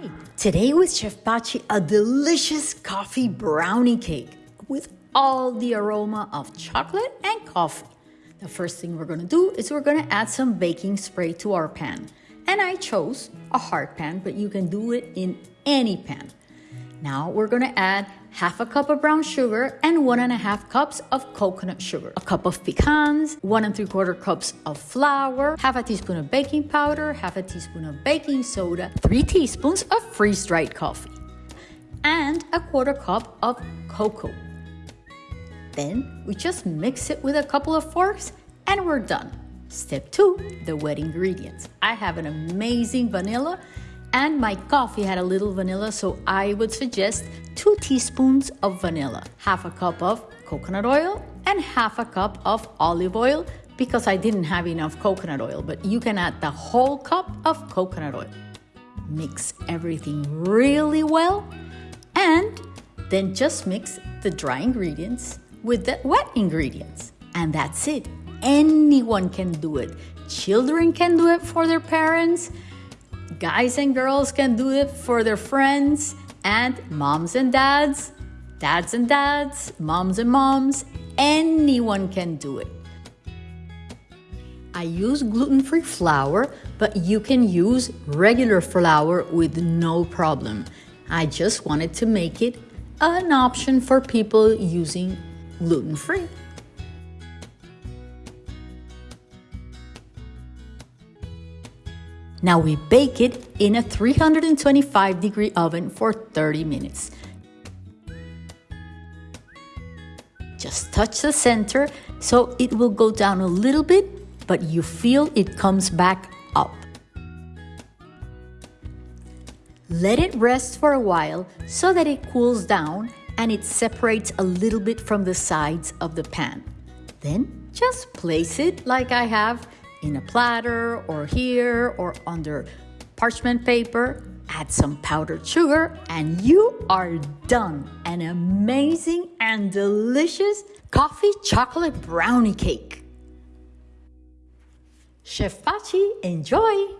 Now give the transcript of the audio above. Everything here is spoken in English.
Hi, today with Chef Pachi, a delicious coffee brownie cake with all the aroma of chocolate and coffee. The first thing we're gonna do is we're gonna add some baking spray to our pan. And I chose a hard pan, but you can do it in any pan. Now we're gonna add half a cup of brown sugar and one and a half cups of coconut sugar, a cup of pecans, one and three quarter cups of flour, half a teaspoon of baking powder, half a teaspoon of baking soda, three teaspoons of freeze dried coffee, and a quarter cup of cocoa. Then we just mix it with a couple of forks and we're done. Step two, the wet ingredients. I have an amazing vanilla and my coffee had a little vanilla, so I would suggest two teaspoons of vanilla, half a cup of coconut oil, and half a cup of olive oil because I didn't have enough coconut oil, but you can add the whole cup of coconut oil. Mix everything really well, and then just mix the dry ingredients with the wet ingredients. And that's it. Anyone can do it. Children can do it for their parents Guys and girls can do it for their friends and moms and dads, dads and dads, moms and moms. Anyone can do it. I use gluten free flour, but you can use regular flour with no problem. I just wanted to make it an option for people using gluten free. Now we bake it in a 325 degree oven for 30 minutes. Just touch the center so it will go down a little bit, but you feel it comes back up. Let it rest for a while so that it cools down and it separates a little bit from the sides of the pan. Then just place it like I have in a platter or here or under parchment paper. Add some powdered sugar, and you are done. An amazing and delicious coffee chocolate brownie cake. Chef Pachi, enjoy!